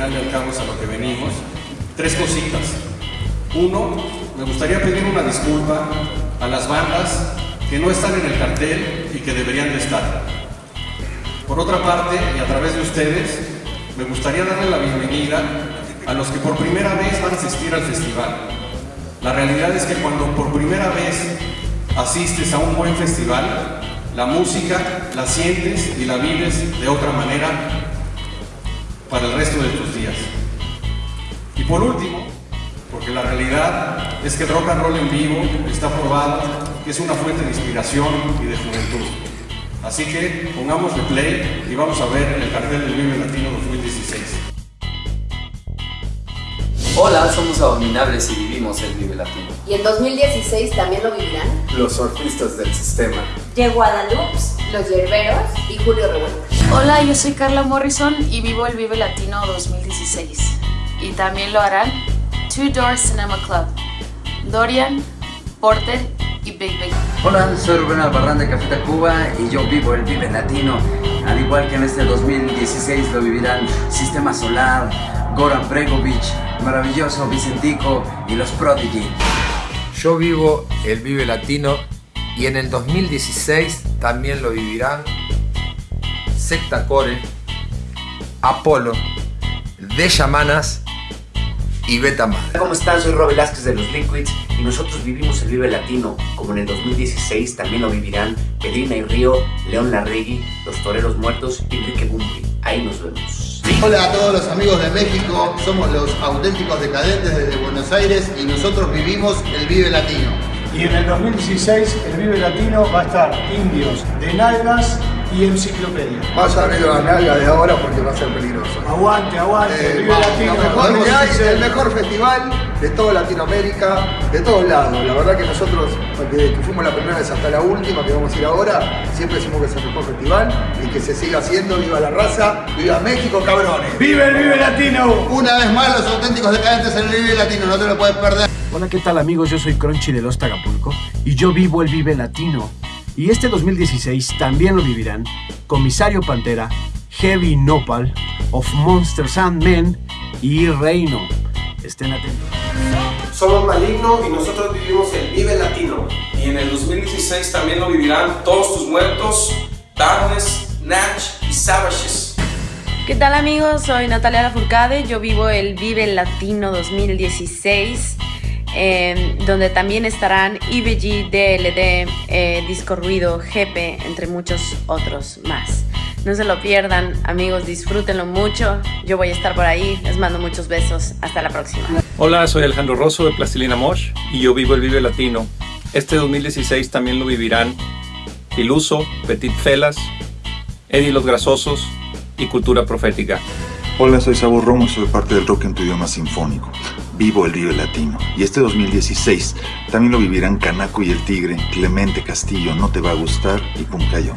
al final del cabo es a lo que venimos, tres cositas. Uno, me gustaría pedir una disculpa a las bandas que no están en el cartel y que deberían de estar. Por otra parte, y a través de ustedes, me gustaría darle la bienvenida a los que por primera vez van a asistir al festival. La realidad es que cuando por primera vez asistes a un buen festival, la música la sientes y la vives de otra manera para el resto de tus días. Y por último, porque la realidad es que el rock and roll en vivo está probado que es una fuente de inspiración y de juventud. Así que pongamos de play y vamos a ver el cartel del Vive Latino 2016. Hola, somos Abominables y vivimos el Vive Latino. ¿Y en 2016 también lo vivirán? Los surfistas del sistema. De Guadalupe, Los Yerberos y Julio Revuelta. Hola, yo soy Carla Morrison y vivo el Vive Latino 2016. Y también lo harán Two Door Cinema Club, Dorian, Porter y Big Big. Hola, soy Rubén Albarrán de Café Tacuba y yo vivo el Vive Latino. Al igual que en este 2016 lo vivirán Sistema Solar, Goran Bregovic, Maravilloso Vicentico y los Prodigy. Yo vivo el Vive Latino y en el 2016 también lo vivirán Secta Core, Apolo, De Yamanas y Betamax. ¿Cómo están? Soy Rob Velázquez de los Liquids y nosotros vivimos el Vive Latino, como en el 2016 también lo vivirán Pedrina y Río, León Larregui, Los Toreros Muertos y Enrique Bumbri. Ahí nos vemos. Hola a todos los amigos de México, somos los auténticos decadentes desde Buenos Aires y nosotros vivimos el Vive Latino. Y en el 2016 el Vive Latino va a estar Indios, de Nalgas y Enciclopedia. Vas a abrir la nalga de ahora porque va a ser peligroso. Aguante, aguante, Eh, Vive vamos, Latino. lo mejor que hay, 2016. el mejor festival de toda Latinoamérica, de todos lados. La verdad que nosotros, desde que fuimos la primera vez hasta la última que vamos a ir ahora, siempre decimos que es el mejor festival y que se siga haciendo. Viva la raza, viva México, cabrones. ¡Vive el Vive Latino! Una vez más los auténticos decadentes en el Vive Latino, no te lo puedes perder. Hola, ¿qué tal amigos? Yo soy Crunchy de Los Tagapulco y yo vivo el Vive Latino. Y este 2016 también lo vivirán Comisario Pantera, Heavy Nopal, Of Monsters and Men y Reino. Estén atentos. Somos Maligno y nosotros vivimos el Vive Latino. Y en el 2016 también lo vivirán Todos tus muertos, Darkness, Natch y Savages. ¿Qué tal amigos? Soy Natalia Lafourcade, yo vivo el Vive Latino 2016, eh, donde también estarán IBG, DLD, eh, Disco Ruido, GP, entre muchos otros más. No se lo pierdan, amigos, disfrútenlo mucho. Yo voy a estar por ahí, les mando muchos besos. Hasta la próxima. Hola, soy Alejandro Rosso de Plastilina Mosh y yo vivo el Vive Latino. Este 2016 también lo vivirán Iluso, Petit Felas, Eddie Los Grasosos y Cultura Profética. Hola, soy Sabo Romo y soy parte del rock en tu idioma sinfónico. Vivo el Vive Latino. Y este 2016 también lo vivirán Canaco y el Tigre, Clemente Castillo, No Te Va a Gustar y Puncayo.